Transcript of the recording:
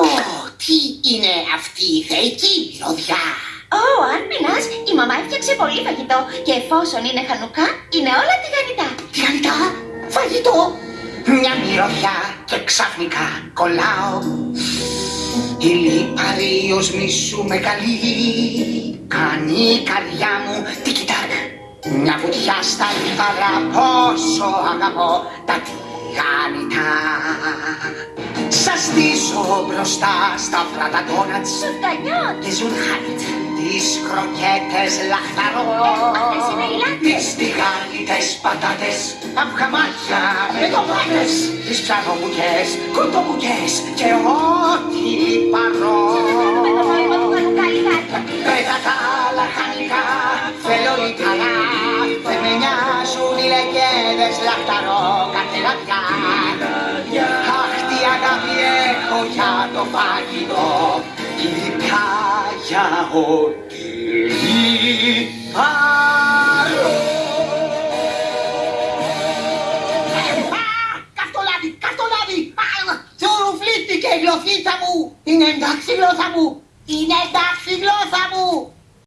Ω, τι είναι αυτή η θεϊκή μυρωδιά; Ω, αν πεινάς, η μαμά έφτιαξε πολύ φαγητό και εφόσον είναι χανουκά, είναι όλα τηγανιτά. Τηγανιτά, φαγητό. Μια μυρωδιά και ξαφνικά κολλάω. Η λίπαρη οσμή σου με καλεί. Κάνει η καρδιά μου τικιτάκ. Μια βουτιά στα λιπαρά πόσο αγαπώ τα στήσω μπροστά στα φράτα ντόνατς Σουφτανιώτ. και ζουρχάνιτ τις κροκέτες λαχταρό Αυτές είναι οι λάτρες. τις τηγάνιτες πατάτες αυγαμάτια με ντομάτες τις ψαρομουκές, κοντομουκές και ό,τι παρώ Με το νόημα του χανουκά λιγάκι. Πέτα τα λαχανικά, θέλω λιταρά Δεν με νοιάζουν οι λεγέδες λαχταρό καθελαδιά το φαγητό Ειδικά για ό,τι λιπαρό Α, Καυτολάδι, καυτολάδι! Α, Θουρουφλίστηκε η γλωσσίτσα μου! Είναι εντάξει η γλώσσα μου! Είναι εντάξει η γλώσσα μου!